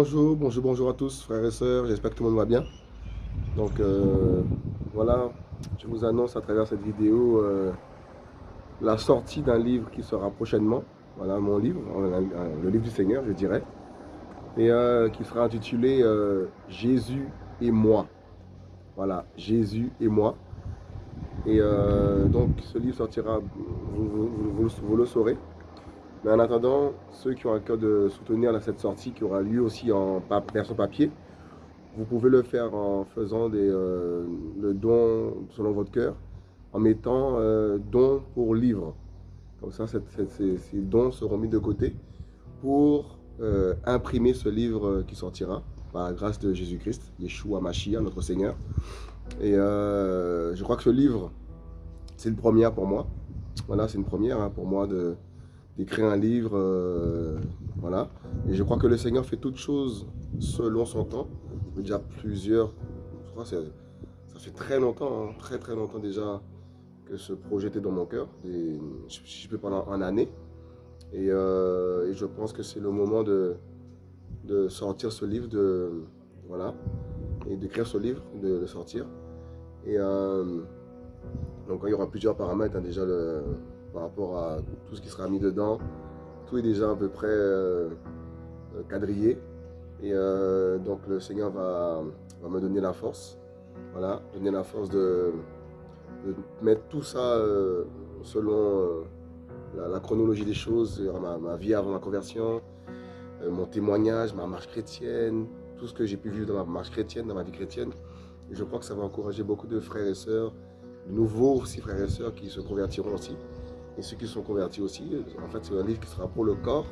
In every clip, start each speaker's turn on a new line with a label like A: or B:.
A: Bonjour, bonjour, bonjour à tous, frères et sœurs, j'espère que tout le monde va bien. Donc euh, voilà, je vous annonce à travers cette vidéo euh, la sortie d'un livre qui sera prochainement. Voilà mon livre, le livre du Seigneur, je dirais. Et euh, qui sera intitulé Jésus et moi. Voilà, Jésus et moi. Et donc ce livre sortira, vous le saurez. Mais en attendant, ceux qui ont un cœur de soutenir cette sortie qui aura lieu aussi en version papier, vous pouvez le faire en faisant des, euh, le don selon votre cœur, en mettant euh, don pour livre. Comme ça, ces, dons seront mis de côté pour euh, imprimer ce livre qui sortira par la grâce de Jésus-Christ, Yeshua Mashiach, notre Seigneur. Et je crois que ce livre, c'est une première pour moi. Voilà, c'est une première hein, pour moi de, d'écrire un livre, euh, voilà. Et je crois que le Seigneur fait toutes choses selon son temps. Déjà plusieurs, je crois que ça fait très longtemps, hein, très très longtemps déjà que ce projet était dans mon cœur, si je peux parler en année. Euh, et, je pense que c'est le moment de, de sortir ce livre, de, voilà, et d'écrire ce livre, de le sortir. Et euh, donc il y aura plusieurs paramètres, hein, déjà le, par rapport à tout ce qui sera mis dedans. Tout est déjà à peu près euh, euh, quadrillé. Et euh, donc le Seigneur va, me donner la force. Voilà, donner la force de, mettre tout ça selon la, chronologie des choses, ma, vie avant ma conversion, mon témoignage, ma marche chrétienne, tout ce que j'ai pu vivre dans ma marche chrétienne, dans ma vie chrétienne. Et je crois que ça va encourager beaucoup de frères et sœurs, nouveaux aussi frères et sœurs qui se convertiront aussi et ceux qui sont convertis aussi. En fait, c'est un livre qui sera pour le corps.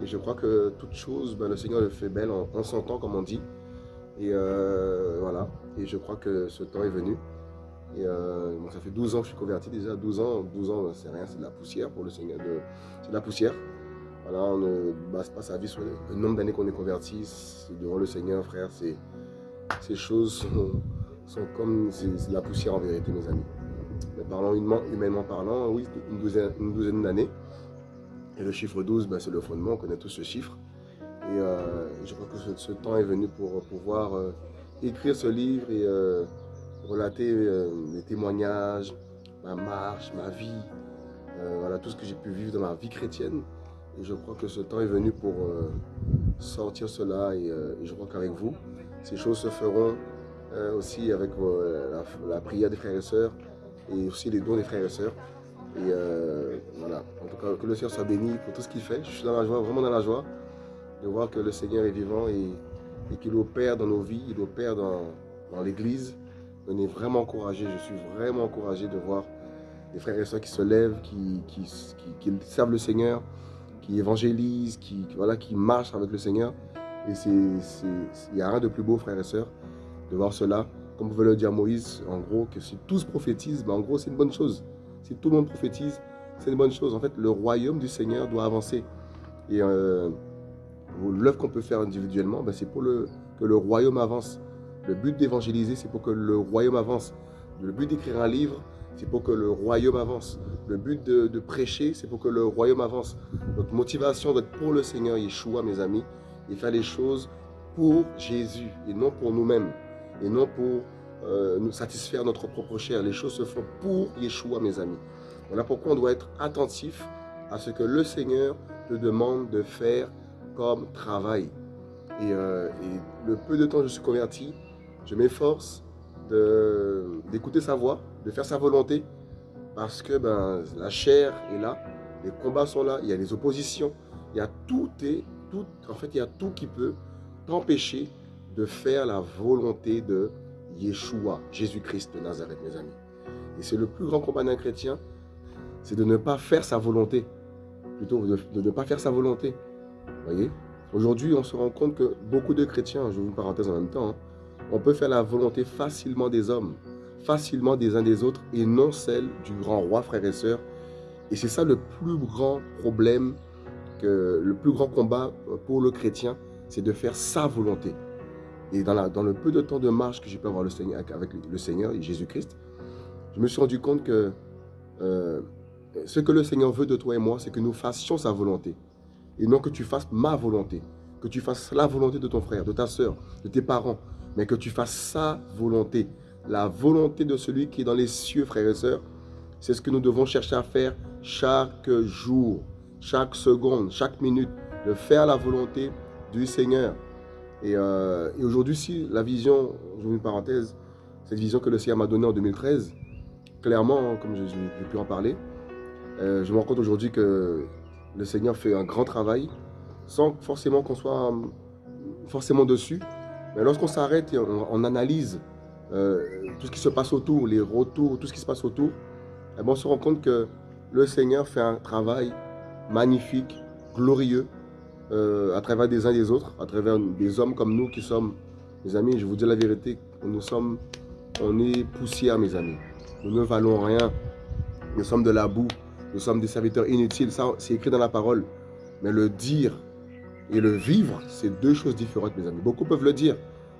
A: Et je crois que toute chose, ben, le Seigneur le fait belle en, en son temps, comme on dit. Et euh, voilà. Et je crois que ce temps est venu. Euh, ça fait 12 ans que je suis converti déjà. 12 ans, 12 ans, c'est rien, c'est de la poussière pour le Seigneur. C'est de la poussière. Voilà, on ne base pas sa vie sur le, nombre d'années qu'on est converti. Devant le Seigneur, frère, ces choses sont, sont comme de la poussière en vérité, mes amis parlant humainement parlant, oui, une douzaine, douzaine d'années. Et le chiffre 12, ben, c'est le fondement, on connaît tous ce chiffre. Et euh, je crois que ce, temps est venu pour pouvoir euh, écrire ce livre et euh, relater les témoignages, ma marche, ma vie, voilà, tout ce que j'ai pu vivre dans ma vie chrétienne. Et je crois que ce temps est venu pour sortir cela et, je crois qu'avec vous, ces choses se feront aussi avec la prière des frères et sœurs, et aussi les dons des frères et sœurs. Et euh, voilà, en tout cas, que le Seigneur soit béni pour tout ce qu'il fait. Je suis dans la joie, vraiment dans la joie de voir que le Seigneur est vivant et, qu'il opère dans nos vies, il opère dans, dans l'Église. On est vraiment encouragé, je suis vraiment encouragé de voir des frères et sœurs qui se lèvent, qui, qui, qui, servent le Seigneur, qui évangélisent, qui, voilà, qui marchent avec le Seigneur. Et il n'y a rien de plus beau, frères et sœurs, de voir cela comme veut le dire Moïse, en gros, que si tous prophétisent, ben en gros, c'est une bonne chose. Si tout le monde prophétise, c'est une bonne chose. En fait, le royaume du Seigneur doit avancer. Et euh, l'œuvre qu'on peut faire individuellement, ben c'est pour le, que le royaume avance. Le but d'évangéliser, c'est pour que le royaume avance. Le but d'écrire un livre, c'est pour que le royaume avance. Le but de, de prêcher, c'est pour que le royaume avance. Notre motivation doit être pour le Seigneur Yeshua, mes amis, et faire les choses pour Jésus et non pour nous-mêmes et non pour euh, nous satisfaire notre propre chair. Les choses se font pour Yeshua, mes amis. Voilà pourquoi on doit être attentif à ce que le Seigneur te demande de faire comme travail. Et, euh, le peu de temps que je suis converti, je m'efforce d'écouter sa voix, de faire sa volonté, parce que ben, la chair est là, les combats sont là, il y a les oppositions, il y a tout, et, tout en fait, il y a tout qui peut t'empêcher de faire la volonté de Yeshua, Jésus-Christ de Nazareth, mes amis. Et c'est le plus grand combat d'un chrétien, c'est de ne pas faire sa volonté. Plutôt de, ne pas faire sa volonté. voyez? Aujourd'hui, on se rend compte que beaucoup de chrétiens, je vous parenthèse en même temps, hein, on peut faire la volonté facilement des hommes, facilement des uns des autres, et non celle du grand roi, frères et sœurs. Et c'est ça le plus grand problème, que, le plus grand combat pour le chrétien, c'est de faire sa volonté. Et dans, le peu de temps de marche que j'ai pu avoir le Seigneur, avec le Seigneur et Jésus-Christ, je me suis rendu compte que euh, ce que le Seigneur veut de toi et moi, c'est que nous fassions sa volonté. Et non que tu fasses ma volonté. que tu fasses la volonté de ton frère, de ta soeur, de tes parents, mais que tu fasses sa volonté. La volonté de celui qui est dans les cieux, frères et sœurs, c'est ce que nous devons chercher à faire chaque jour, chaque seconde, chaque minute, de faire la volonté du Seigneur. Et, euh, aujourd'hui, si la vision, je une parenthèse, cette vision que le Seigneur m'a donnée en 2013, clairement, comme j'ai pu en parler, euh, je me rends compte aujourd'hui que le Seigneur fait un grand travail sans forcément qu'on soit forcément dessus. Mais lorsqu'on s'arrête et on, analyse euh, tout ce qui se passe autour, les retours, tout ce qui se passe autour, eh ben, on se rend compte que le Seigneur fait un travail magnifique, glorieux, euh, à travers des uns et des autres, à travers des hommes comme nous qui sommes, mes amis, je vous dis la vérité, nous sommes, on est poussière, mes amis. Nous ne valons rien. Nous sommes de la boue. Nous sommes des serviteurs inutiles. Ça, c'est écrit dans la parole. Mais le dire et le vivre, c'est deux choses différentes, mes amis. Beaucoup peuvent le dire.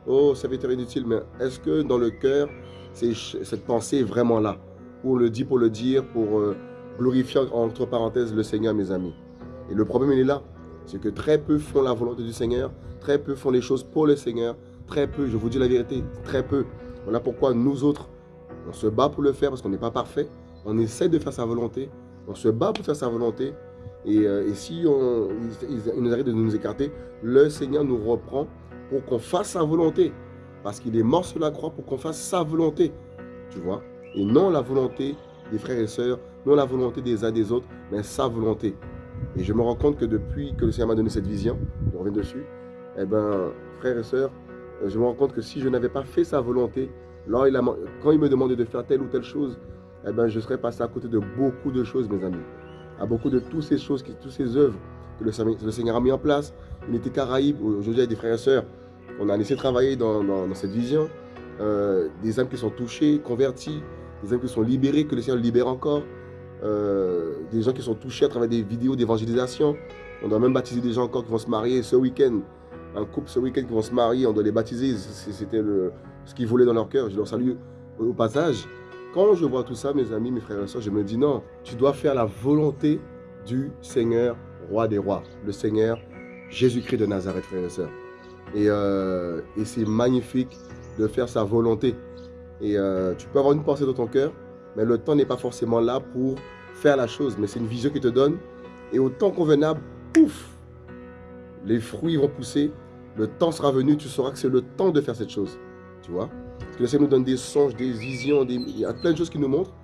A: Oh, serviteur inutile, mais est-ce que dans le cœur, cette pensée est vraiment là? Ou on le dit pour le dire, pour euh, glorifier, entre parenthèses, le Seigneur, mes amis. Et le problème, il est là. C'est que très peu font la volonté du Seigneur, très peu font les choses pour le Seigneur, très peu, je vous dis la vérité, très peu. Voilà pourquoi nous autres, on se bat pour le faire parce qu'on n'est pas parfait. On essaie de faire sa volonté. On se bat pour faire sa volonté. Et, euh, si on, il, nous arrive de nous écarter, le Seigneur nous reprend pour qu'on fasse sa volonté. Parce qu'il est mort sur la croix pour qu'on fasse sa volonté. Tu vois? Et non la volonté des frères et sœurs, non la volonté des uns des autres, mais sa volonté. Et je me rends compte que depuis que le Seigneur m'a donné cette vision, je reviens dessus, eh ben, frères et sœurs, je me rends compte que si je n'avais pas fait sa volonté, il quand il me demandait de faire telle ou telle chose, eh ben, je serais passé à côté de beaucoup de choses, mes amis. À beaucoup de toutes ces choses, toutes ces œuvres que le, Seigneur a mis en place. Unité Caraïbe, aujourd'hui, il y a des frères et sœurs on a laissé travailler dans, cette vision. Euh, des âmes qui sont touchées, converties, des âmes qui sont libérées, que le Seigneur libère encore. Euh, des gens qui sont touchés à travers des vidéos d'évangélisation. On doit même baptiser des gens encore qui vont se marier ce week-end. Un couple ce week-end qui vont se marier, on doit les baptiser. C'était ce qu'ils voulaient dans leur cœur. Je leur salue au passage. Quand je vois tout ça, mes amis, mes frères et sœurs, je me dis non, tu dois faire la volonté du Seigneur, roi des rois, le Seigneur Jésus-Christ de Nazareth, frères et sœurs. Euh, et, c'est magnifique de faire sa volonté. Et euh, tu peux avoir une pensée dans ton cœur, mais le temps n'est pas forcément là pour faire la chose. Mais c'est une vision qui te donne. Et au temps convenable, pouf, les fruits vont pousser. Le temps sera venu, tu sauras que c'est le temps de faire cette chose. Tu vois Parce que le Seigneur nous donne des songes, des visions, il y a plein de choses qui nous montrent.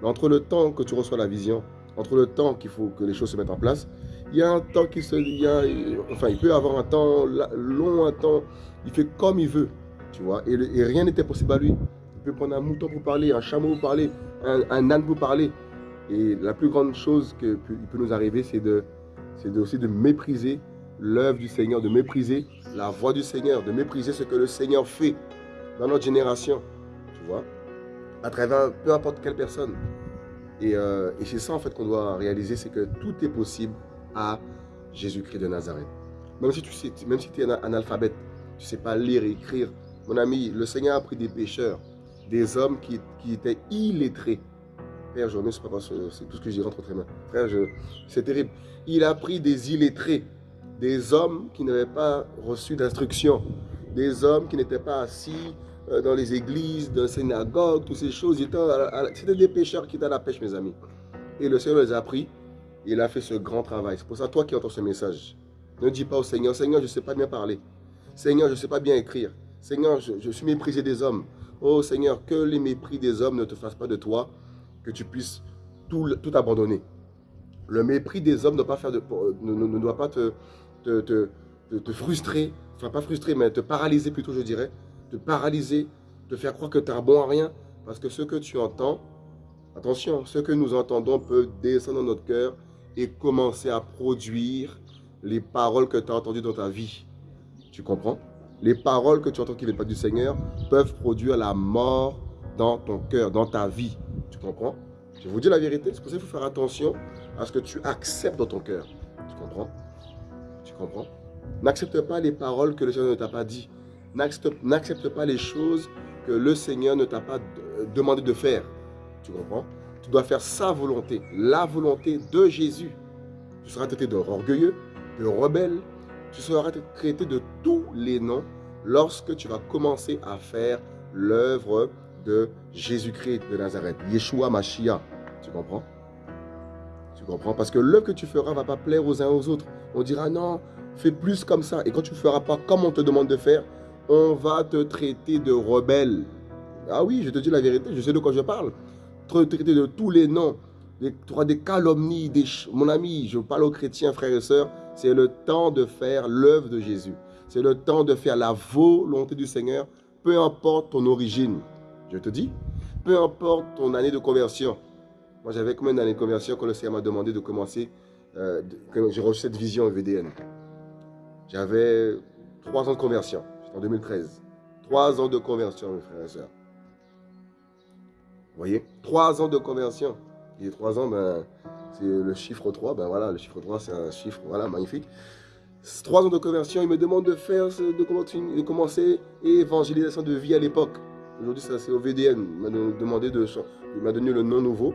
A: Mais entre le temps que tu reçois la vision, entre le temps qu'il faut que les choses se mettent en place, il y a un temps qui se... Il enfin, il peut avoir un temps long, un temps... Il fait comme il veut, tu vois. Et, rien n'était possible à lui. Il peut prendre un mouton pour parler, un chameau pour parler, un, âne pour parler. Et la plus grande chose qui peut, peut nous arriver, c'est de, aussi de mépriser l'œuvre du Seigneur, de mépriser la voix du Seigneur, de mépriser ce que le Seigneur fait dans notre génération, tu vois, à travers peu importe quelle personne. Et, euh, c'est ça en fait qu'on doit réaliser, c'est que tout est possible à Jésus-Christ de Nazareth. Même si tu sais, même si es un analphabète, tu ne sais pas lire et écrire, mon ami, le Seigneur a pris des pécheurs, des hommes qui, étaient illettrés. Frère, je sais pas c'est tout ce que j'ai rentre entre. Frère, c'est terrible. Il a pris des illettrés, des hommes qui n'avaient pas reçu d'instruction, des hommes qui n'étaient pas assis euh, dans les églises, dans les synagogues, toutes ces choses. C'était des pécheurs qui étaient à la pêche, mes amis. Et le Seigneur les a pris il a fait ce grand travail. C'est pour ça, toi qui entends ce message, ne dis pas au Seigneur, Seigneur, je ne sais pas bien parler. Seigneur, je ne sais pas bien écrire. Seigneur, je, suis méprisé des hommes. Oh Seigneur, que les mépris des hommes ne te fassent pas de toi, que tu puisses tout, abandonner. Le mépris des hommes ne doit pas, te, frustrer, enfin pas frustrer, mais te paralyser plutôt, je dirais. Te paralyser, te faire croire que tu bon à rien. Parce que ce que tu entends, attention, ce que nous entendons peut descendre dans notre cœur et commencer à produire les paroles que tu as entendues dans ta vie. Tu comprends? Les paroles que tu entends qui ne viennent pas du Seigneur peuvent produire la mort dans ton cœur, dans ta vie. Tu comprends? Je vous dis la vérité, c'est pour ça qu'il faut faire attention à ce que tu acceptes dans ton cœur. Tu comprends? Tu comprends? N'accepte pas les paroles que le Seigneur ne t'a pas dit. N'accepte pas les choses que le Seigneur ne t'a pas demandé de faire. Tu comprends? Tu dois faire sa volonté, la volonté de Jésus. Tu seras traité d'orgueilleux, de rebelle, Tu seras traité de tous les noms lorsque tu vas commencer à faire l'œuvre de Jésus-Christ de Nazareth, Yeshua Mashiach. Tu comprends? Tu comprends? Parce que l'œuvre que tu feras ne va pas plaire aux uns aux autres. On dira non, fais plus comme ça. Et quand tu ne feras pas comme on te demande de faire, on va te traiter de rebelle. Ah oui, je te dis la vérité, je sais de quoi je parle. Te traiter de tous les noms. Auras des calomnies, des... mon ami, je parle aux chrétiens, frères et sœurs, c'est le temps de faire l'œuvre de Jésus. C'est le temps de faire la volonté du Seigneur, peu importe ton origine. Je te dis, peu importe ton année de conversion. Moi, j'avais combien d'années de conversion quand le Seigneur m'a demandé de commencer, euh, j'ai reçu cette vision VDN. J'avais trois ans de conversion, en 2013. Trois ans de conversion, mes frères et sœurs. Vous voyez? Trois ans de conversion. Et trois ans, ben, c'est le chiffre 3. Ben voilà, le chiffre 3, c'est un chiffre voilà, magnifique. Trois ans de conversion, il me demande de faire, de, de commencer évangélisation de vie à l'époque. Aujourd'hui, c'est au VDN. Il m'a demandé de, m'a donné le nom nouveau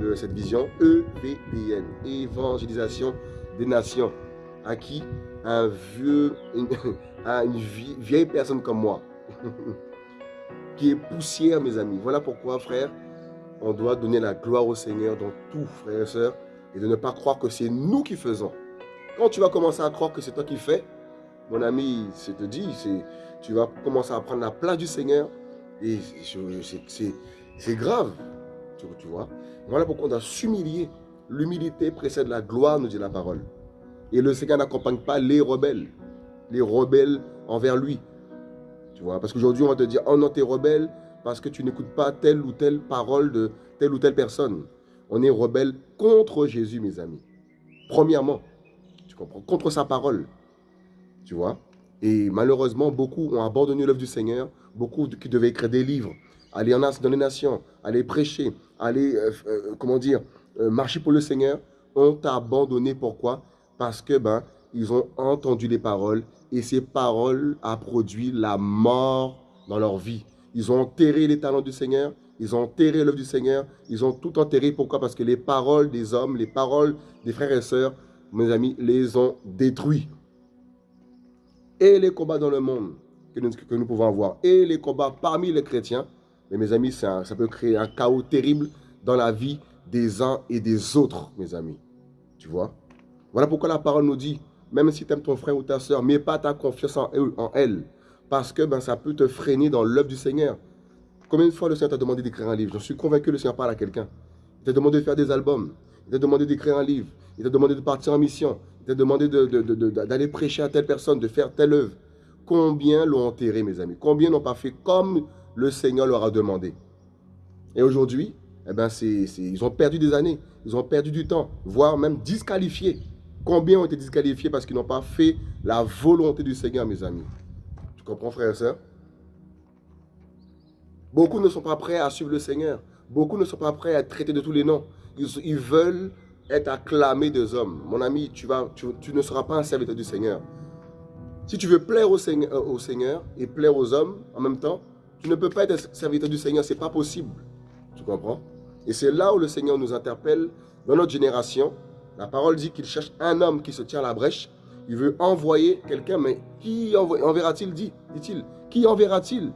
A: de cette vision, EVDN, évangélisation des nations. À qui Un vieux, une, à une vieille personne comme moi, qui est poussière, mes amis. Voilà pourquoi, frère, on doit donner la gloire au Seigneur dans tout, frères et sœurs, et de ne pas croire que c'est nous qui faisons. Quand tu vas commencer à croire que c'est toi qui fais, mon ami, je te dis, tu vas commencer à prendre la place du Seigneur et c'est grave, tu, tu, vois? Voilà pourquoi on doit s'humilier. L'humilité précède la gloire, nous dit la parole. Et le Seigneur n'accompagne pas les rebelles, les rebelles envers lui. Tu vois, parce qu'aujourd'hui, on va te dire, oh non, t'es rebelle parce que tu n'écoutes pas telle ou telle parole de telle ou telle personne. On est rebelle contre Jésus, mes amis. Premièrement, tu comprends, contre sa parole. Tu vois? Et malheureusement, beaucoup ont abandonné l'œuvre du Seigneur beaucoup qui devaient écrire des livres, aller en dans les nations, aller prêcher, aller, euh, euh, comment dire, euh, marcher pour le Seigneur, ont abandonné. Pourquoi? Parce que ben, ils ont entendu les paroles et ces paroles ont produit la mort dans leur vie. Ils ont enterré les talents du Seigneur, ils ont enterré l'œuvre du Seigneur, ils ont tout enterré. Pourquoi? Parce que les paroles des hommes, les paroles des frères et sœurs, mes amis, les ont détruits. Et les combats dans le monde, que nous, pouvons avoir et les combats parmi les chrétiens. Mais mes amis, ça, peut créer un chaos terrible dans la vie des uns et des autres, mes amis. Tu vois? Voilà pourquoi la parole nous dit, même si tu aimes ton frère ou ta soeur, mets pas ta confiance en, en elle. Parce que ben, ça peut te freiner dans l'œuvre du Seigneur. Combien de fois le Seigneur t'a demandé d'écrire un livre? Je suis convaincu que le Seigneur parle à quelqu'un. Il t'a demandé de faire des albums. Il t'a demandé d'écrire un livre. Il t'a demandé de partir en mission. Il t'a demandé d'aller prêcher à telle personne, de faire telle œuvre. Combien l'ont enterré, mes amis? Combien n'ont pas fait comme le Seigneur leur a demandé? Et aujourd'hui, eh ben ils ont perdu des années, ils ont perdu du temps, voire même disqualifiés. Combien ont été disqualifiés parce qu'ils n'ont pas fait la volonté du Seigneur, mes amis? Comprends, frère et soeur Beaucoup ne sont pas prêts à suivre le Seigneur. Beaucoup ne sont pas prêts à être traités de tous les noms. Ils, veulent être acclamés des hommes. Mon ami, tu, vas, tu ne seras pas un serviteur du Seigneur. Si tu veux plaire au Seigneur, euh, au Seigneur, et plaire aux hommes en même temps, tu ne peux pas être serviteur du Seigneur, ce n'est pas possible. Tu comprends? Et c'est là où le Seigneur nous interpelle dans notre génération. La parole dit qu'il cherche un homme qui se tient à la brèche. Il veut envoyer quelqu'un, mais qui enverra-t-il, dit-il Qui enverra-t-il?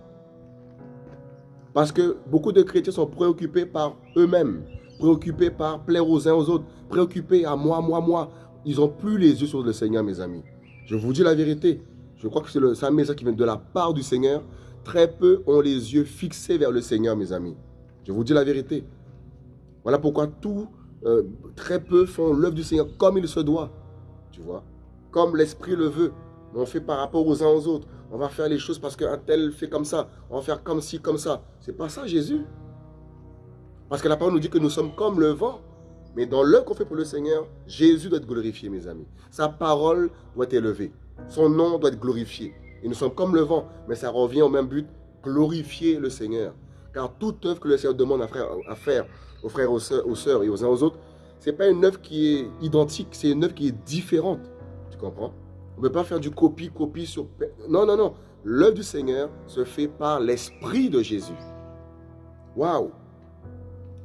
A: Parce que beaucoup de chrétiens sont préoccupés par eux-mêmes, préoccupés par plaire aux uns aux autres, préoccupés à moi, moi, moi. Ils n'ont plus les yeux sur le Seigneur, mes amis. Je vous dis la vérité. Je crois que c'est un message qui vient de la part du Seigneur. Très peu ont les yeux fixés vers le Seigneur, mes amis. Je vous dis la vérité. Voilà pourquoi tout, euh, très peu font l'œuvre du Seigneur comme il se doit. Tu vois? Comme l'Esprit le veut. On fait par rapport aux uns aux autres. On va faire les choses parce qu'un tel fait comme ça. On va faire comme ci, comme ça. C'est pas ça, Jésus. Parce que la parole nous dit que nous sommes comme le vent. Mais dans l'œuvre qu'on fait pour le Seigneur, Jésus doit être glorifié, mes amis. Sa parole doit être élevée. Son nom doit être glorifié. Et nous sommes comme le vent, mais ça revient au même but, glorifier le Seigneur. Car toute œuvre que le Seigneur demande à, faire aux frères, aux sœurs, et aux uns aux autres, ce n'est pas une œuvre qui est identique, c'est une œuvre qui est différente. Comprends? On ne peut pas faire du copie-copie sur... Non, non, non. L'œuvre du Seigneur se fait par l'Esprit de Jésus. Waouh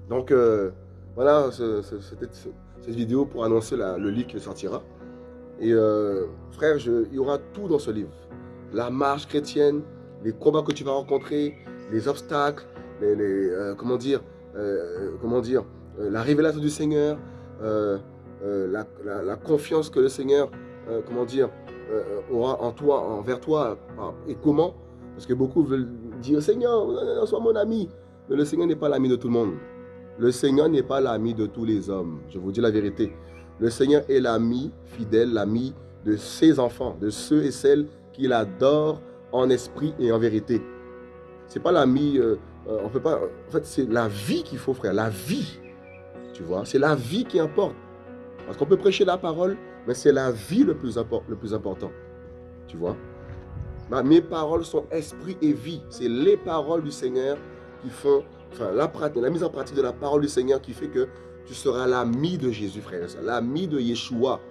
A: Donc, euh, voilà, c'était cette vidéo pour annoncer le livre qui sortira. Et euh, frère, il y aura tout dans ce livre. La marche chrétienne, les combats que tu vas rencontrer, les obstacles, les, euh, comment dire, comment dire, la révélation du Seigneur, la, confiance que le Seigneur, comment dire, aura en toi, envers toi, et comment. Parce que beaucoup veulent dire, Seigneur, sois mon ami. Mais le Seigneur n'est pas l'ami de tout le monde. Le Seigneur n'est pas l'ami de tous les hommes. Je vous dis la vérité. Le Seigneur est l'ami fidèle, l'ami de ses enfants, de ceux et celles qu'il adore en esprit et en vérité. C'est pas l'ami, euh, euh, on peut pas. En fait, c'est la vie qu'il faut, frère, la vie. Tu vois, c'est la vie qui importe. Parce qu'on peut prêcher la parole, mais c'est la vie le plus, le plus important. Tu vois Mes paroles sont esprit et vie. C'est les paroles du Seigneur qui font, enfin, la, mise en pratique de la parole du Seigneur qui fait que tu seras l'ami de Jésus, frère l'ami de Yeshua.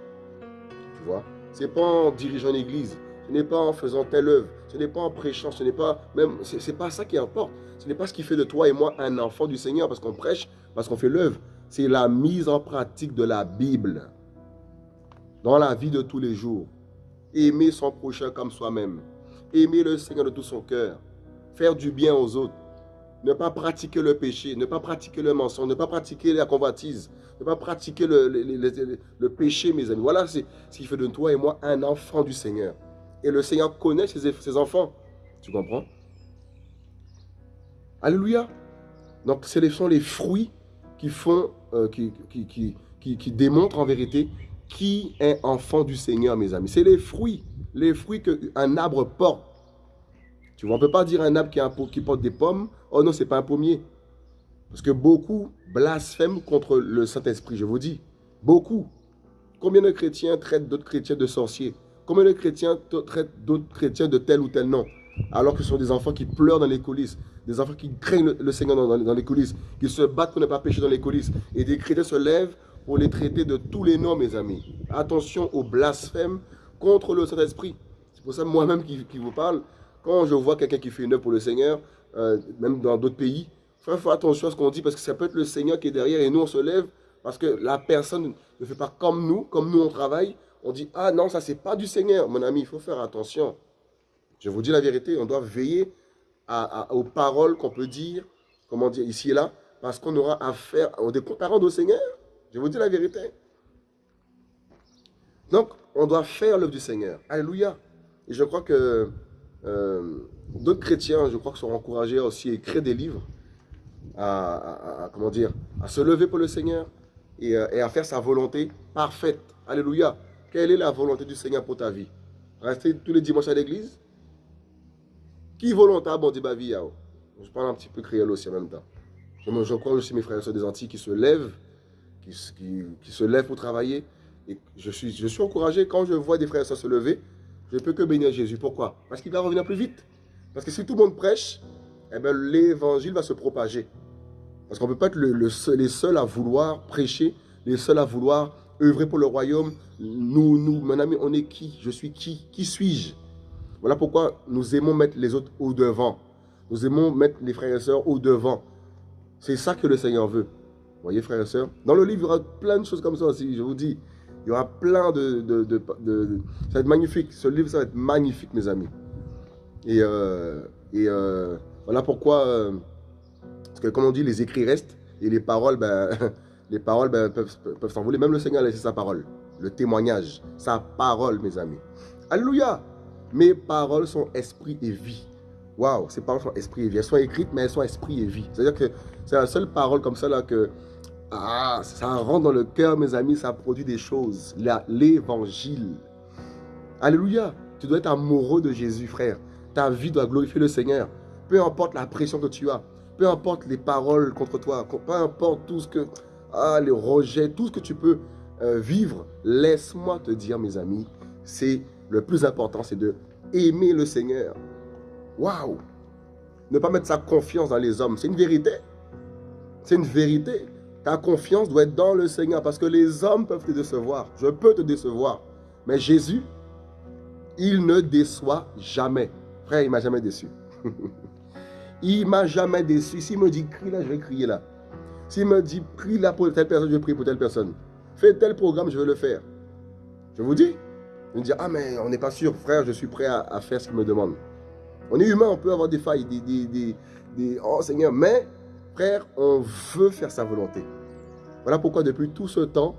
A: Tu vois Ce n'est pas en dirigeant l'église, ce n'est pas en faisant telle œuvre, ce n'est pas en prêchant, ce n'est pas même, c'est pas ça qui importe. Ce n'est pas ce qui fait de toi et moi un enfant du Seigneur parce qu'on prêche, parce qu'on fait l'œuvre. C'est la mise en pratique de la Bible dans la vie de tous les jours. Aimer son prochain comme soi-même. Aimer le Seigneur de tout son cœur. Faire du bien aux autres ne pas pratiquer le péché, ne pas pratiquer le mensonge, ne pas pratiquer la convoitise, ne pas pratiquer le, péché, mes amis. Voilà ce qui fait de toi et moi un enfant du Seigneur. Et le Seigneur connaît ses, enfants. Tu comprends? Alléluia. Donc, ce sont les fruits qui font, euh, qui, démontrent en vérité qui est enfant du Seigneur, mes amis. C'est les fruits, les fruits qu'un arbre porte. Tu vois, on ne peut pas dire un arbre qui, porte des pommes, oh non, ce n'est pas un pommier. Parce que beaucoup blasphèment contre le Saint-Esprit, je vous dis. Beaucoup. Combien de chrétiens traitent d'autres chrétiens de sorciers? Combien de chrétiens traitent d'autres chrétiens de tel ou tel nom? Alors que ce sont des enfants qui pleurent dans les coulisses, des enfants qui craignent le, Seigneur dans, les coulisses, qui se battent pour ne pas pécher dans les coulisses. Et des chrétiens se lèvent pour les traiter de tous les noms, mes amis. Attention au blasphème contre le Saint-Esprit. C'est pour ça moi-même qui, vous parle, quand je vois quelqu'un qui fait une œuvre pour le Seigneur, euh, même dans d'autres pays, il faut attention à ce qu'on dit parce que ça peut être le Seigneur qui est derrière et nous on se lève parce que la personne ne fait pas comme nous, comme nous on travaille. On dit, ah non, ça c'est pas du Seigneur. Mon ami, il faut faire attention. Je vous dis la vérité, on doit veiller aux paroles qu'on peut dire, comment dire, ici et là, parce qu'on aura affaire aux des comptes au Seigneur. Je vous dis la vérité. Donc, on doit faire l'œuvre du Seigneur. Alléluia. Et je crois que euh, d'autres chrétiens, je crois, sont encouragés aussi à écrire des livres, à, comment dire, à se lever pour le Seigneur et, euh, à faire sa volonté parfaite. Alléluia. Quelle est la volonté du Seigneur pour ta vie? Rester tous les dimanches à l'église Qui volontaire bon dit vie Je parle un petit peu créole aussi en même temps. Je, crois aussi mes frères et des Antilles qui se lèvent, qui, se lèvent pour travailler. Et je suis, je suis encouragé quand je vois des frères et se lever, je ne peux que bénir Jésus. Pourquoi? Parce qu'il va revenir plus vite. Parce que si tout le monde prêche, eh ben, l'évangile va se propager. Parce qu'on ne peut pas être le, seul, les seuls à vouloir prêcher, les seuls à vouloir œuvrer pour le royaume. Nous, nous, mon ami, on est qui? Je suis qui? Qui suis-je? Voilà pourquoi nous aimons mettre les autres au devant. Nous aimons mettre les frères et sœurs au devant. C'est ça que le Seigneur veut. Voyez, frères et sœurs Dans le livre, il y aura plein de choses comme ça aussi, je vous dis. Il y aura plein de, Ça va être magnifique. Ce livre, ça va être magnifique, mes amis. Et, euh, euh, voilà pourquoi... Euh, parce que comme on dit, les écrits restent. Et les paroles, ben, les paroles ben, peuvent, s'envoler. Même le Seigneur a sa parole. Le témoignage. Sa parole, mes amis. Alléluia. Mes paroles sont esprit et vie. Waouh, ces paroles sont esprit et vie. Elles sont écrites, mais elles sont esprit et vie. C'est-à-dire que c'est la seule parole comme ça là que ah, ça rentre dans le cœur, mes amis, ça produit des choses. L'évangile. Alléluia. Tu dois être amoureux de Jésus, frère. Ta vie doit glorifier le Seigneur. Peu importe la pression que tu as, peu importe les paroles contre toi, peu importe tout ce que, ah, les rejets, tout ce que tu peux euh, vivre, laisse-moi te dire, mes amis, c'est le plus important, c'est de aimer le Seigneur. Waouh! Ne pas mettre sa confiance dans les hommes, c'est une vérité. C'est une vérité. Ta confiance doit être dans le Seigneur parce que les hommes peuvent te décevoir. Je peux te décevoir. Mais Jésus, il ne déçoit jamais. Frère, il m'a jamais déçu. il m'a jamais déçu. S'il me dit crie là, je vais crier là. S'il me dit prie là pour telle personne, je vais prier pour telle personne. Fais tel programme, je vais le faire. Je vous dis, Je me dire, ah mais on n'est pas sûr, frère, je suis prêt à, faire ce qu'il me demande. On est humain, on peut avoir des failles, des, des, des, oh Seigneur, mais frère, on veut faire sa volonté. Voilà pourquoi depuis tout ce temps,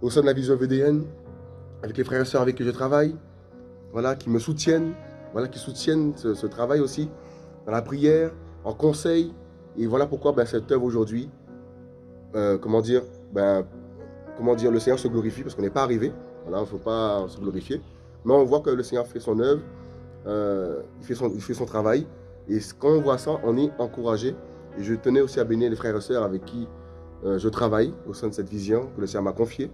A: au sein de la vision VDN, avec les frères et sœurs avec qui je travaille, voilà, qui me soutiennent, voilà, qui soutiennent ce, travail aussi, dans la prière, en conseil. Et voilà pourquoi ben, cette œuvre aujourd'hui, euh, comment dire, ben, comment dire, le Seigneur se glorifie parce qu'on n'est pas arrivé. Voilà, il ne faut pas se glorifier. Mais on voit que le Seigneur fait son œuvre, euh, il, fait son, il fait son travail. Et quand on voit ça, on est encouragé. Et je tenais aussi à bénir les frères et sœurs avec qui euh, je travaille au sein de cette vision que le Seigneur m'a confiée.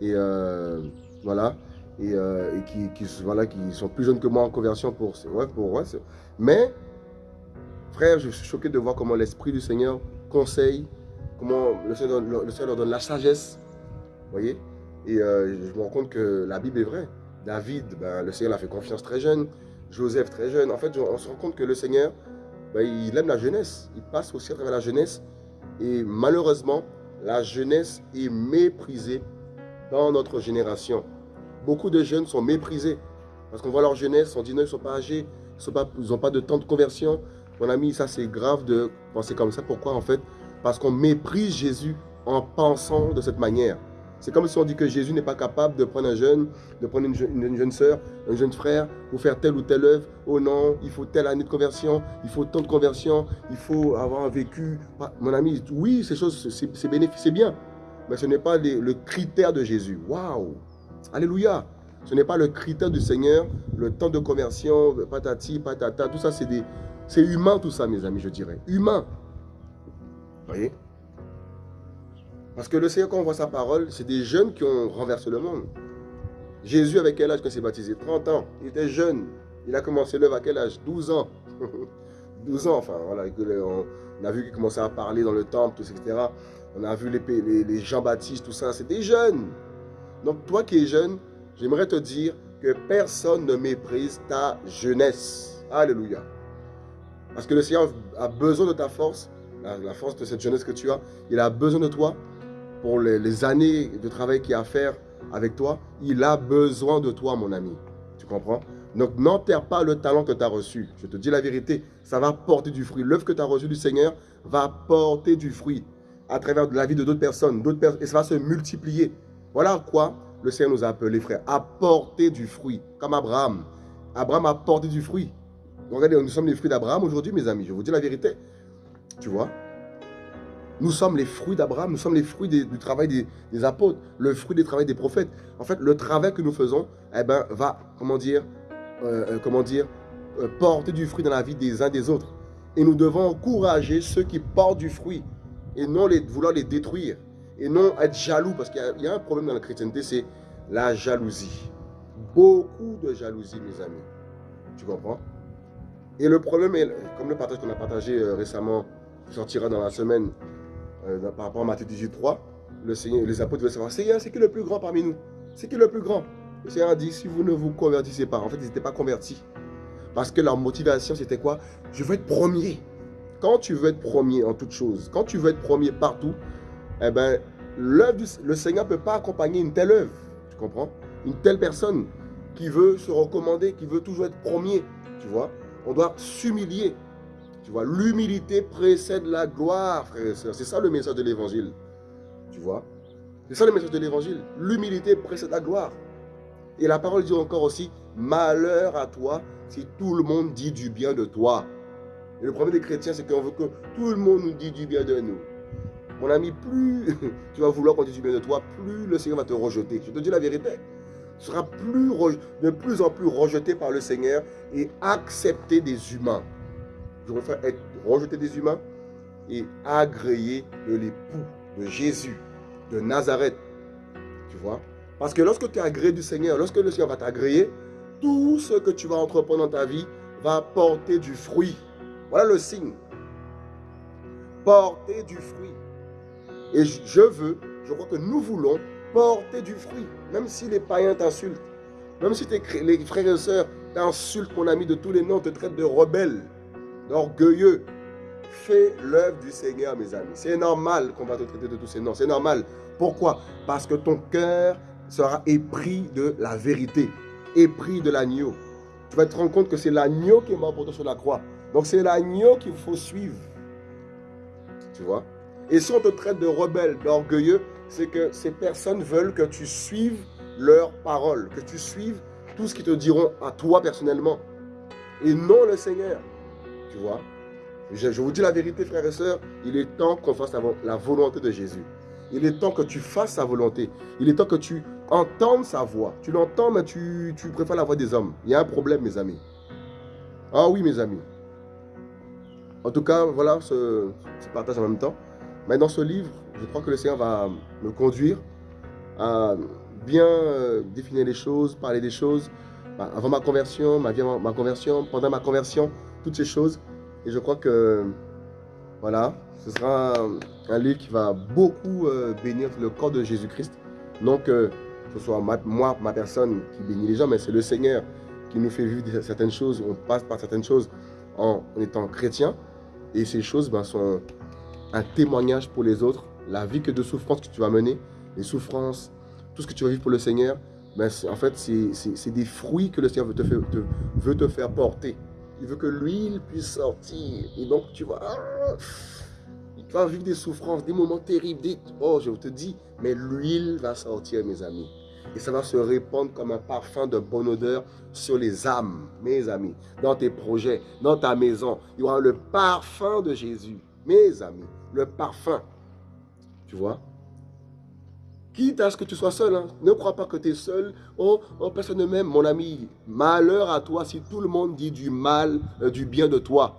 A: Et euh, voilà. Et, qui, qui, voilà, qui sont plus jeunes que moi en conversion pour... Pour ouais, mais, frère, je suis choqué de voir comment l'Esprit du Seigneur conseille, comment le Seigneur, le Seigneur leur donne la sagesse, voyez Et euh, je me rends compte que la Bible est vraie. David, ben, le Seigneur l'a fait confiance très jeune. Joseph, très jeune. En fait, on se rend compte que le Seigneur, ben, il aime la jeunesse. Il passe aussi à travers la jeunesse. Et malheureusement, la jeunesse est méprisée dans notre génération. Beaucoup de jeunes sont méprisés. Parce qu'on voit leur jeunesse, on dit non, ils ne sont pas âgés, ils n'ont pas de temps de conversion. Mon ami, ça c'est grave de penser comme ça. Pourquoi en fait? Parce qu'on méprise Jésus en pensant de cette manière. C'est comme si on dit que Jésus n'est pas capable de prendre un jeune, de prendre une, jeune, soeur, un jeune frère pour faire telle ou telle œuvre. Oh non, il faut telle année de conversion, il faut tant de conversion, il faut avoir vécu. Mon ami, oui, ces choses, c'est bénéfique, c'est bien. Mais ce n'est pas le critère de Jésus. Waouh Alléluia Ce n'est pas le critère du Seigneur, le temps de conversion, patati, patata, tout ça, c'est humain tout ça, mes amis, je dirais. Humain. Vous voyez? Parce que le Seigneur, quand on voit sa parole, c'est des jeunes qui ont renversé le monde. Jésus, avec quel âge qu'il s'est baptisé? 30 ans. Il était jeune. Il a commencé l'œuvre à quel âge? 12 ans. 12 ans, enfin, voilà. On a vu qu'il commençait à parler dans le temple, tout, etc. On a vu les, les, Jean-Baptiste, tout ça. C'était jeune. Donc, toi qui es jeune, j'aimerais te dire que personne ne méprise ta jeunesse. Alléluia. Parce que le Seigneur a besoin de ta force, la force de cette jeunesse que tu as. Il a besoin de toi pour les, années de travail qu'il a à faire avec toi, il a besoin de toi, mon ami. Tu comprends? Donc, n'enterre pas le talent que tu as reçu. Je te dis la vérité, ça va porter du fruit. L'œuvre que tu as reçue du Seigneur va porter du fruit à travers la vie de d'autres personnes, personnes, et ça va se multiplier. Voilà quoi le Seigneur nous a appelés, frères, à porter du fruit, comme Abraham. Abraham a porté du fruit. regardez, nous sommes les fruits d'Abraham aujourd'hui, mes amis. Je vous dis la vérité. Tu vois? Nous sommes les fruits d'Abraham, nous sommes les fruits du travail des, apôtres, le fruit du travail des prophètes. En fait, le travail que nous faisons eh ben, va, comment dire, euh, euh, comment dire, euh, porter du fruit dans la vie des uns des autres. Et nous devons encourager ceux qui portent du fruit et non vouloir les détruire. Et non être jaloux, parce qu'il y, a un problème dans la chrétienté, c'est la jalousie. Beaucoup de jalousie, mes amis. Tu comprends? Et le problème est, comme le partage qu'on a partagé récemment, sortira dans la semaine, euh, par rapport à Matthieu 18, 3, le Seigneur, les apôtres veulent savoir, Seigneur, c'est qui le plus grand parmi nous? C'est qui le plus grand? Le Seigneur a dit, si vous ne vous convertissez pas, en fait, ils n'étaient pas convertis. Parce que leur motivation, c'était quoi? Je veux être premier. Quand tu veux être premier en toute chose, quand tu veux être premier partout, eh ben, le Seigneur ne peut pas accompagner une telle œuvre. Tu comprends? Une telle personne qui veut se recommander, qui veut toujours être premier. Tu vois? On doit s'humilier. Tu vois, l'humilité précède la gloire, frères et sœurs. C'est ça le message de l'évangile. Tu vois? C'est ça le message de l'évangile. L'humilité précède la gloire. Et la parole dit encore aussi, malheur à toi si tout le monde dit du bien de toi. Et le problème des chrétiens, c'est qu'on veut que tout le monde nous dise du bien de nous. Mon ami, plus tu vas vouloir qu'on dise du bien de toi, plus le Seigneur va te rejeter. Je te dis la vérité. Tu seras de plus en plus rejeté par le Seigneur et accepté des humains je préfère être rejeté des humains et agréé de l'époux de Jésus, de Nazareth. Tu vois? Parce que lorsque tu es agréé du Seigneur, lorsque le Seigneur va t'agréer, tout ce que tu vas entreprendre dans ta vie va porter du fruit. Voilà le signe. Porter du fruit. Et je veux, je crois que nous voulons porter du fruit. Même si les païens t'insultent, même si les frères et sœurs t'insultent, mon ami, de tous les noms, te traitent de rebelle, d'orgueilleux. Fais l'œuvre du Seigneur, mes amis. C'est normal qu'on va te traiter de tous ces noms. C'est normal. Pourquoi? Parce que ton cœur sera épris de la vérité, épris de l'agneau. Tu vas te rendre compte que c'est l'agneau qui est mort pour toi sur la croix. Donc c'est l'agneau qu'il faut suivre. Tu vois? Et si on te traite de rebelle, d'orgueilleux, c'est que ces personnes veulent que tu suives leurs paroles, que tu suives tout ce qu'ils te diront à toi personnellement, et non le Seigneur. Je, vous dis la vérité, frères et sœurs, il est temps qu'on fasse la, volonté de Jésus. Il est temps que tu fasses sa volonté. Il est temps que tu entendes sa voix. Tu l'entends, mais tu, préfères la voix des hommes. Il y a un problème, mes amis. Ah oui, mes amis. En tout cas, voilà ce, partage en même temps. Mais dans ce livre, je crois que le Seigneur va me conduire à bien euh, définir les choses, parler des choses, bah, avant ma conversion, ma, vie, ma conversion, pendant ma conversion, toutes ces choses. Et je crois que, voilà, ce sera un, livre qui va beaucoup euh, bénir le corps de Jésus-Christ. Non que ce soit moi, ma personne qui bénit les gens, mais c'est le Seigneur qui nous fait vivre certaines choses, on passe par certaines choses en étant chrétien. Et ces choses ben, sont un témoignage pour les autres. La vie que de souffrance que tu vas mener, les souffrances, tout ce que tu vas vivre pour le Seigneur, ben, en fait, c'est des fruits que le Seigneur veut te faire porter. Il veut que l'huile puisse sortir. Et donc, tu vas, tu vas vivre des souffrances, des moments terribles. Des, oh, je te dis, mais l'huile va sortir, mes amis. Et ça va se répandre comme un parfum de bonne odeur sur les âmes, mes amis. Dans tes projets, dans ta maison, il y aura le parfum de Jésus, mes amis. Le parfum. Tu vois? Quitte à ce que tu sois seul, hein. ne crois pas que tu es seul. Oh, oh, personne ne m'aime, mon ami. Malheur à toi si tout le monde dit du mal, euh, du bien de toi.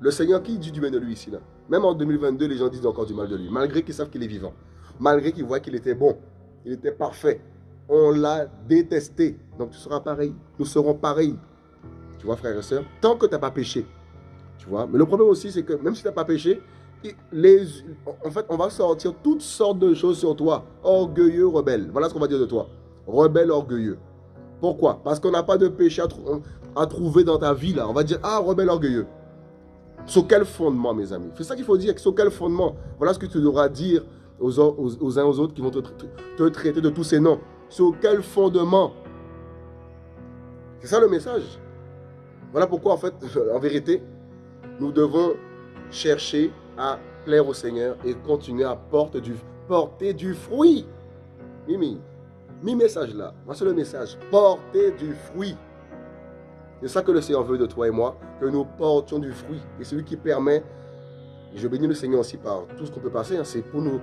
A: Le Seigneur, qui dit du bien de lui ici là? Même en 2022, les gens disent encore du mal de lui, malgré qu'ils savent qu'il est vivant. Malgré qu'ils voient qu'il était bon, il était parfait. On l'a détesté. Donc tu seras pareil. Nous serons pareils. Tu vois, frères et sœurs, tant que tu n'as pas péché. Tu vois, mais le problème aussi, c'est que même si tu n'as pas péché, en fait, on va sortir toutes sortes de choses sur toi. Orgueilleux, rebelle. Voilà ce qu'on va dire de toi. Rebelle, orgueilleux. Pourquoi? Parce qu'on n'a pas de péché à, trouver dans ta vie là. On va dire, ah, rebelle, orgueilleux. Sur quel fondement, mes amis? C'est ça qu'il faut dire. Sur quel fondement? Voilà ce que tu devras dire aux, aux, uns aux autres qui vont te, te traiter de tous ces noms. Sur quel fondement? C'est ça le message. Voilà pourquoi, en fait, en vérité, nous devons chercher à plaire au Seigneur et continuer à porter du, fruit. Mimi, mi message là, voici le message, porter du fruit. C'est ça que le Seigneur veut de toi et moi, que nous portions du fruit. Et celui qui permet, et je bénis le Seigneur aussi par tout ce qu'on peut passer, hein, c'est pour, nous,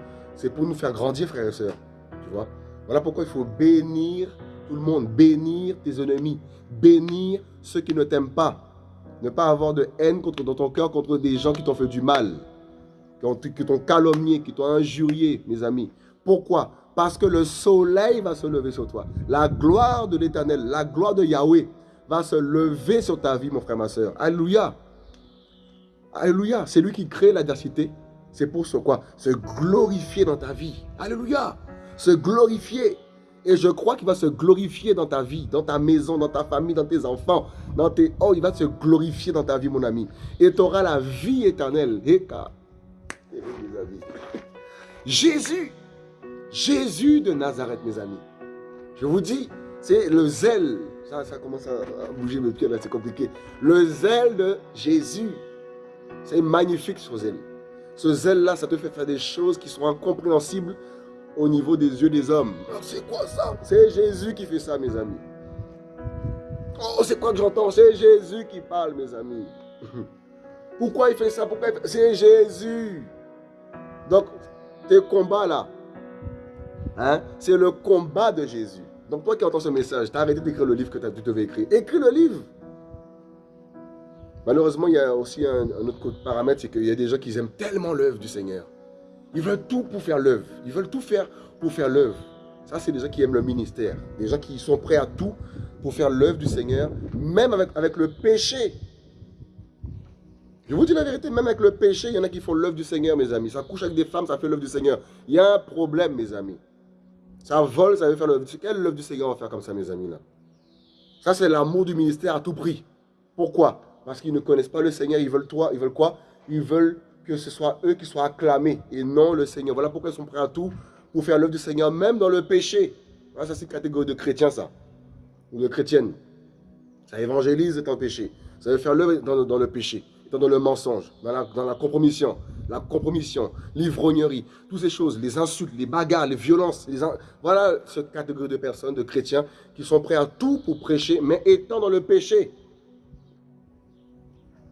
A: pour nous faire grandir, frères et sœurs. Tu vois? Voilà pourquoi il faut bénir tout le monde, bénir tes ennemis, bénir ceux qui ne t'aiment pas. Ne pas avoir de haine contre, dans ton cœur contre des gens qui t'ont fait du mal qui t'ont calomnié, qui t'ont injurié, mes amis. Pourquoi? Parce que le soleil va se lever sur toi. La gloire de l'éternel, la gloire de Yahweh va se lever sur ta vie, mon frère, ma soeur. Alléluia. Alléluia. C'est lui qui crée l'adversité. C'est pour ce quoi? Se glorifier dans ta vie. Alléluia. Se glorifier. Et je crois qu'il va se glorifier dans ta vie, dans ta maison, dans ta famille, dans tes enfants, dans tes... Oh, il va se glorifier dans ta vie, mon ami. Et tu auras la vie éternelle. Jésus, Jésus de Nazareth, mes amis. Je vous dis, c'est le zèle. Ça, ça commence à bouger mes pieds, là, c'est compliqué. Le zèle de Jésus. C'est magnifique, ce zèle. Ce zèle-là, ça te fait faire des choses qui sont incompréhensibles au niveau des yeux des hommes. C'est quoi ça? C'est Jésus qui fait ça, mes amis. Oh, c'est quoi que j'entends? C'est Jésus qui parle, mes amis. Pourquoi il fait ça? C'est Jésus. Donc, tes combats là, hein, c'est le combat de Jésus. Donc, toi qui entends ce message, tu as arrêté d'écrire le livre que tu devais écrire. Écris le livre. Malheureusement, il y a aussi un, autre paramètre, c'est qu'il y a des gens qui aiment tellement l'œuvre du Seigneur. Ils veulent tout pour faire l'œuvre. Ils veulent tout faire pour faire l'œuvre. Ça, c'est des gens qui aiment le ministère. Des gens qui sont prêts à tout pour faire l'œuvre du Seigneur, même avec le péché. Je vous dis la vérité, même avec le péché, il y en a qui font l'œuvre du Seigneur, mes amis. Ça couche avec des femmes, ça fait l'œuvre du Seigneur. Il y a un problème, mes amis. Ça vole, ça veut faire l'œuvre. Quelle œuvre du Seigneur on va faire comme ça, mes amis, là? Ça, c'est l'amour du ministère à tout prix. Pourquoi? Parce qu'ils ne connaissent pas le Seigneur. Ils veulent toi, ils veulent quoi? Ils veulent que ce soit eux qui soient acclamés et non le Seigneur. Voilà pourquoi ils sont prêts à tout pour faire l'œuvre du Seigneur, même dans le péché. Ah, ça, c'est une catégorie de chrétiens, ça. Ou de chrétienne. Ça évangélise un péché. Ça veut faire l'œuvre dans, le péché, dans le mensonge, dans la, compromission, la compromission, l'ivrognerie, toutes ces choses, les insultes, les bagarres, les violences. Voilà cette catégorie de personnes, de chrétiens, qui sont prêts à tout pour prêcher, mais étant dans le péché.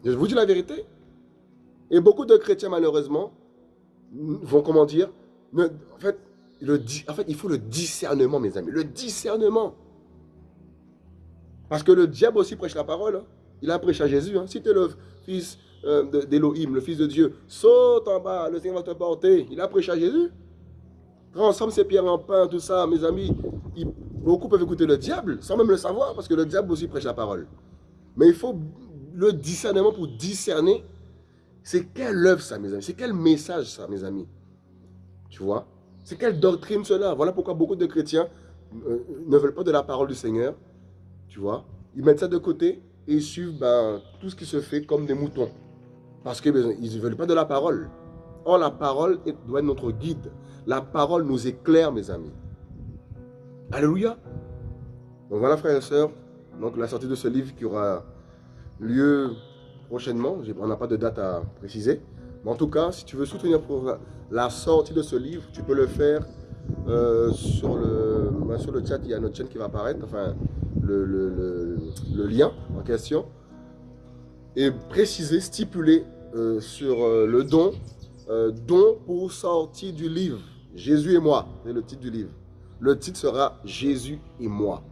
A: Je vous dis la vérité. Et beaucoup de chrétiens, malheureusement, vont, comment dire, en, fait, le, en fait, il faut le discernement, mes amis. Le discernement. Parce que le diable aussi prêche la parole. Hein. Il a prêché à Jésus. Hein. Si tu es le fils euh, le fils de Dieu, saute en bas, le Seigneur va te porter. Il a prêché à Jésus. Transforme ses pierres en pain, tout ça, mes amis. beaucoup peuvent écouter le diable sans même le savoir, parce que le diable aussi prêche la parole. Mais il faut le discernement pour discerner c'est quelle œuvre ça, mes amis C'est quel message ça, mes amis Tu vois? C'est quelle doctrine cela? Voilà pourquoi beaucoup de chrétiens euh, ne veulent pas de la parole du Seigneur. Tu vois? Ils mettent ça de côté et suivent ben, tout ce qui se fait comme des moutons. Parce qu'ils ben, ne veulent pas de la parole. Or, la parole doit être notre guide. La parole nous éclaire, mes amis. Alléluia. Donc voilà, frères et sœurs, donc la sortie de ce livre qui aura lieu prochainement. On n'a pas de date à préciser. Mais en tout cas, si tu veux soutenir pour la sortie de ce livre, tu peux le faire euh, sur, le, ben, sur le chat. Il y a notre chaîne qui va apparaître, enfin le, lien en question. Et préciser, stipuler euh, sur euh, le don, don pour sortie du livre. Jésus et moi, c'est le titre du livre. Le titre sera Jésus et moi.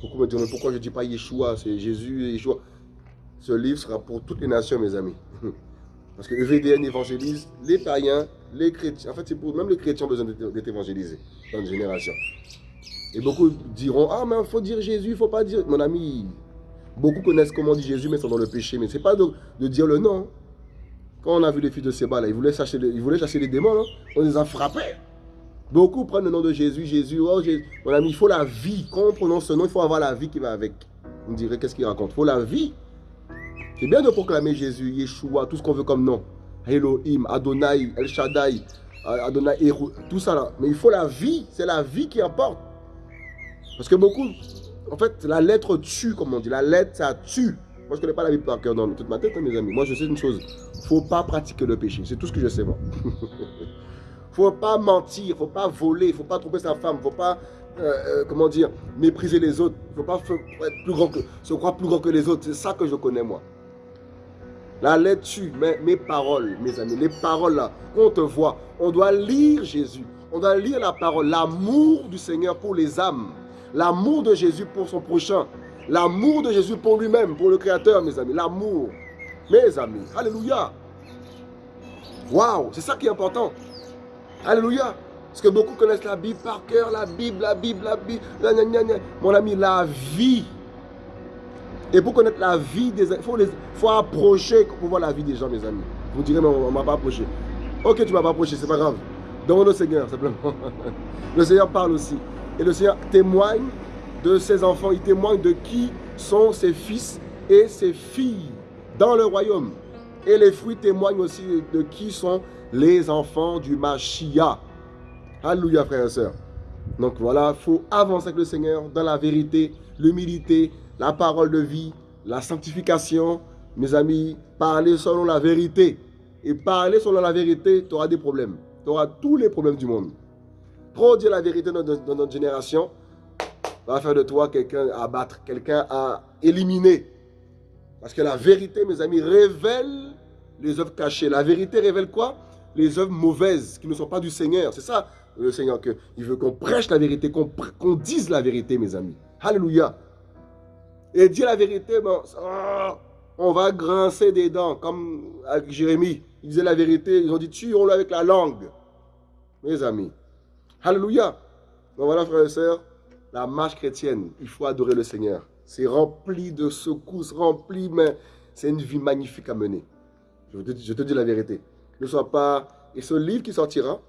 A: Pourquoi me dire, pourquoi je ne dis pas Yeshua, c'est Jésus et Yeshua? Ce livre sera pour toutes les nations, mes amis. Parce que EVDN évangélise les païens, les chrétiens. En fait, c'est pour même les chrétiens ont besoin d'être évangélisés dans une génération. Et beaucoup diront, ah, mais il faut dire Jésus, il ne faut pas dire... Mon ami, beaucoup connaissent comment dit Jésus, mais sont dans le péché. Mais ce n'est pas de, dire le nom. Quand on a vu les fils de Séba, là, ils voulaient chasser les, ils voulaient chasser les démons. On les a frappés. Beaucoup prennent le nom de Jésus, Jésus, oh Jésus. Mon ami, il faut la vie. Quand on prononce ce nom, il faut avoir la vie qui va avec. On dirait, qu'est-ce qu'il raconte? Il faut la vie. C'est bien de proclamer Jésus, Yeshua, tout ce qu'on veut comme nom. Elohim, Adonai, El Shaddai, Adonai, tout ça là. Mais il faut la vie, c'est la vie qui importe. Parce que beaucoup, en fait, la lettre tue, comme on dit. La lettre, ça tue. Moi, je ne connais pas la Bible par cœur dans toute ma tête, hein, mes amis. Moi, je sais une chose. Il ne faut pas pratiquer le péché. C'est tout ce que je sais, moi. Il ne faut pas mentir, il ne faut pas voler, il ne faut pas tromper sa femme, il ne faut pas, euh, euh, comment dire, mépriser les autres. Il ne faut pas être plus grand que, se croire plus grand que les autres. C'est ça que je connais, moi. La lettre tue, mais mes paroles, mes amis, les paroles là, qu'on te voit, on doit lire Jésus. On doit lire la parole, l'amour du Seigneur pour les âmes. L'amour de Jésus pour son prochain. L'amour de Jésus pour lui-même, pour le Créateur, mes amis. L'amour. Mes amis. Alléluia. Waouh, c'est ça qui est important. Alléluia. Parce que beaucoup connaissent la Bible par cœur, la Bible, la Bible, la Bible. Mon ami, la vie et pour connaître la vie des il faut, faut approcher pour voir la vie des gens, mes amis. Vous direz, non, on ne m'a pas approché. Ok, tu ne m'as pas approché, c'est pas grave. Demande au Seigneur, simplement. Le Seigneur parle aussi. Et le Seigneur témoigne de ses enfants. Il témoigne de qui sont ses fils et ses filles dans le royaume. Et les fruits témoignent aussi de qui sont les enfants du Mashiach. Alléluia, frères et sœurs. Donc voilà, il faut avancer avec le Seigneur dans la vérité, l'humilité, la parole de vie, la sanctification. Mes amis, parler selon la vérité. Et parler selon la vérité, tu auras des problèmes. Tu auras tous les problèmes du monde. Trop dire la vérité dans, notre génération va faire de toi quelqu'un à battre, quelqu'un à éliminer. Parce que la vérité, mes amis, révèle les œuvres cachées. La vérité révèle quoi? Les œuvres mauvaises qui ne sont pas du Seigneur. C'est ça le Seigneur, que, il veut qu'on prêche la vérité, qu'on dise la vérité, mes amis. Alléluia. Et dire la vérité, bon, on va grincer des dents, comme avec Jérémie. Il disait la vérité, ils ont dit tuons-le avec la langue. Mes amis. Alléluia. Donc voilà, frères et sœurs, la marche chrétienne, il faut adorer le Seigneur. C'est rempli de secousses, rempli, mais c'est une vie magnifique à mener. Je te, dis la vérité. Ne sois pas... Et ce livre qui sortira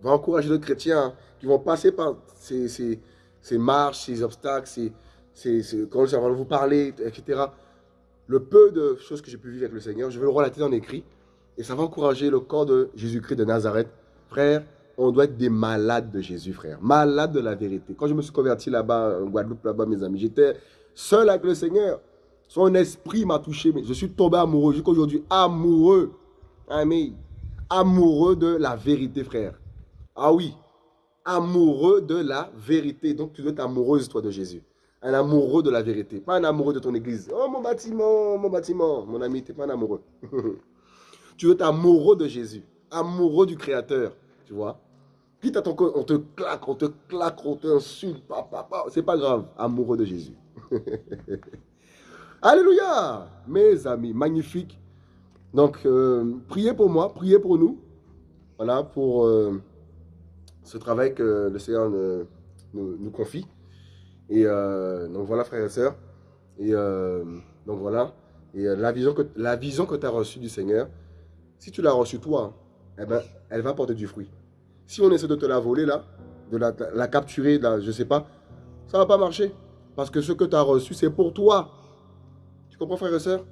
A: va encourager d'autres chrétiens qui vont passer par ces, ces, ces marches, ces obstacles, ces, c'est quand je vais vous parler, etc. Le peu de choses que j'ai pu vivre avec le Seigneur, je vais le relater en écrit. Et ça va encourager le corps de Jésus-Christ de Nazareth. Frère, on doit être des malades de Jésus, frère. Malades de la vérité. Quand je me suis converti là-bas, en Guadeloupe, là-bas, mes amis, j'étais seul avec le Seigneur. Son esprit m'a touché. Mais je suis tombé amoureux. Jusqu'aujourd'hui, amoureux. Amen. Amoureux de la vérité, frère. Ah oui. Amoureux de la vérité. Donc, tu dois être amoureuse, toi, de Jésus. Un amoureux de la vérité. Pas un amoureux de ton église. Oh, mon bâtiment, mon bâtiment. Mon ami, tu n'es pas un amoureux. tu veux être amoureux de Jésus. Amoureux du Créateur. Tu vois Quitte à ton on te claque, on te claque, on t'insulte. C'est pas grave. Amoureux de Jésus. Alléluia Mes amis, magnifique. Donc, euh, priez pour moi, priez pour nous. Voilà, pour euh, ce travail que le Seigneur nous, confie. Et euh, donc voilà, frères et sœurs. Et donc voilà. Et la vision que, que tu as reçue du Seigneur, si tu l'as reçue toi, eh ben, elle va porter du fruit. Si on essaie de te la voler là, de la, capturer, là, je ne sais pas, ça ne va pas marcher. Parce que ce que tu as reçu, c'est pour toi. Tu comprends, frère et soeur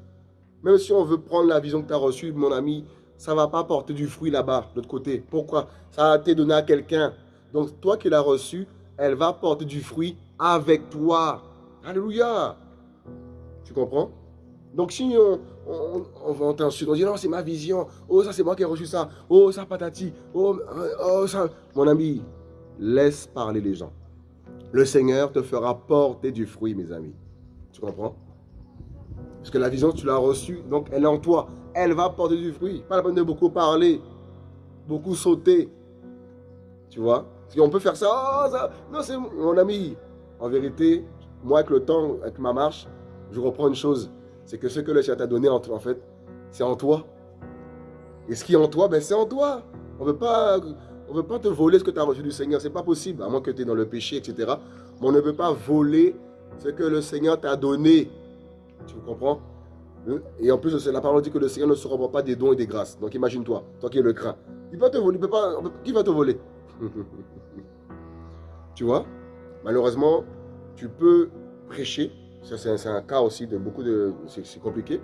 A: Même si on veut prendre la vision que tu as reçue, mon ami, ça ne va pas porter du fruit là-bas, de l'autre côté. Pourquoi? Ça a été donné à quelqu'un. Donc, toi qui l'as reçu, elle va porter du fruit avec toi. Alléluia. Tu comprends? Donc, si on, on, on, t'insulte, on dit non, c'est ma vision. Oh, ça, c'est moi qui ai reçu ça. Oh, ça, patati. Oh, oh, ça. Mon ami, laisse parler les gens le Seigneur te fera porter du fruit, mes amis. Tu comprends? Parce que la vision, tu l'as reçue, donc elle est en toi. Elle va porter du fruit. Pas la peine de beaucoup parler, beaucoup sauter. Tu vois? Si on peut faire ça, oh, ça non, c'est mon ami. En vérité, moi, avec le temps, avec ma marche, je reprends une chose. C'est que ce que le Seigneur t'a donné, en, fait, c'est en toi. Et ce qui est en toi, ben, c'est en toi. On ne veut pas te voler ce que tu as reçu du Seigneur. Ce n'est pas possible, à moins que tu es dans le péché, etc. Mais on ne veut pas voler ce que le Seigneur t'a donné. Tu comprends? Et en plus, la parole dit que le Seigneur ne se reprend pas des dons et des grâces. Donc imagine-toi, toi qui es le craint. Il te voler. peut pas, qui va te voler? Tu vois? Malheureusement, tu peux prêcher. C'est un, cas aussi de beaucoup de... C'est compliqué.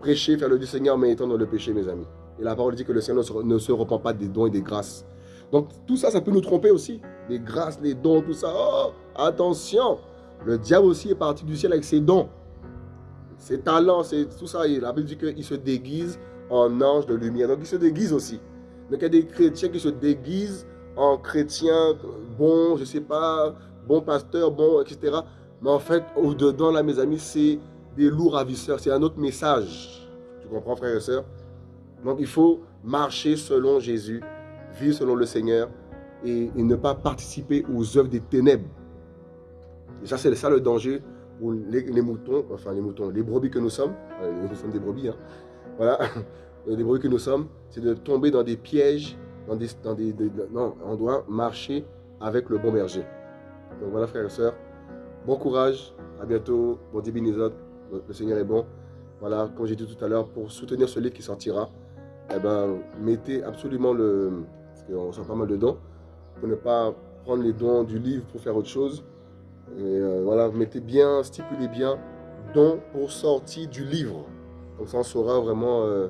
A: Prêcher, faire le du Seigneur, mais étant dans le péché, mes amis. Et la parole dit que le Seigneur ne se, reprend pas des dons et des grâces. Donc tout ça, ça peut nous tromper aussi. Les grâces, les dons, tout ça. Oh, attention Le diable aussi est parti du ciel avec ses dons. Ses talents, tout ça. La Bible dit qu'il se déguise en ange de lumière. Donc il se déguise aussi. Donc il y a des chrétiens qui se déguisent en chrétiens bons, je ne sais pas, bons pasteurs, bons, etc. Mais en fait, au-dedans, là, mes amis, c'est des loups ravisseurs. C'est un autre message. Tu comprends, frères et sœurs Donc il faut marcher selon Jésus vivre selon le Seigneur et, ne pas participer aux œuvres des ténèbres. Et ça, c'est ça le danger pour les, moutons, enfin les moutons, les brebis que nous sommes. Euh, nous sommes des brebis, hein. Voilà, les brebis que nous sommes, c'est de tomber dans des pièges, dans des, dans des, non, on doit marcher avec le bon berger. Donc voilà, frères et sœurs, bon courage, à bientôt, bon débinizot, le Seigneur est bon. Voilà, comme j'ai dit tout à l'heure, pour soutenir ce livre qui sortira, eh ben, mettez absolument le, on sent pas mal de dons, pour ne pas prendre les dons du livre pour faire autre chose. Euh, voilà, mettez bien, stipulez bien dons pour sortie du livre. Comme ça, on saura vraiment, euh,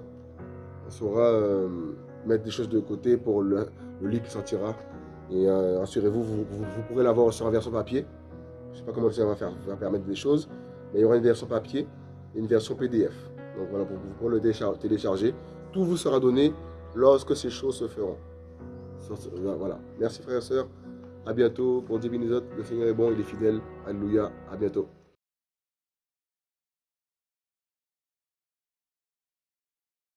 A: on saura euh, mettre des choses de côté pour le, livre qui sortira. Et assurez-vous, vous, pourrez l'avoir sur une version papier. Je ne sais pas comment ça va, faire, va permettre des choses, mais il y aura une version papier et une version PDF. Donc voilà, pour, pour le télécharger. Tout vous sera donné lorsque ces choses se feront. Voilà. Merci frères et sœurs. À bientôt. Bon Dieu Le Seigneur est bon, il est fidèle. Alléluia. À bientôt.